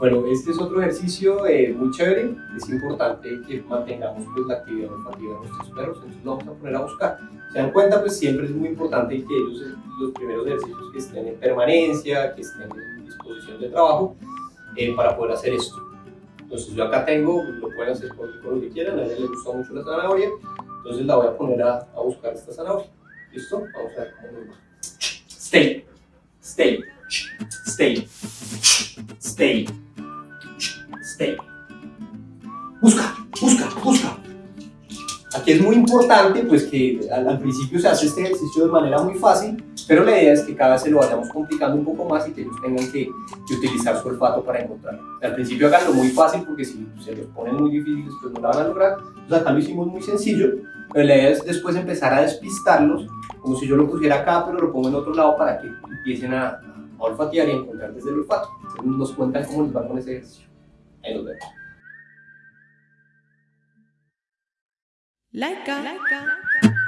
Bueno, este es otro ejercicio eh, muy chévere. Es importante que mantengamos pues, la actividad olfativa de nuestros perros, entonces lo vamos a poner a buscar. Se dan cuenta, pues siempre es muy importante que ellos, los primeros ejercicios que estén en permanencia, que estén en disposición de trabajo, eh, para poder hacer esto. Entonces yo acá tengo, lo pueden hacer con, con, lo que quieran, a ella le gusta mucho la zanahoria, entonces la voy a poner a, a buscar esta zanahoria. ¿Listo? Vamos a ver cómo nos va. Stay, stay, Busca, busca, busca. Aquí es muy importante pues que al, principio se hace este ejercicio de manera muy fácil, pero la idea es que cada vez se lo vayamos complicando un poco más y que ellos tengan que, utilizar su olfato para encontrarlo. Al principio háganlo muy fácil porque si se los ponen muy difíciles pues no la van a lograr. Entonces acá lo hicimos muy sencillo, pero la idea es después empezar a despistarlos, como si yo lo pusiera acá pero lo pongo en otro lado para que empiecen a, a olfatear y a encontrar desde el olfato. Entonces nos cuentan cómo les va con ese ejercicio. I know that. like Laika.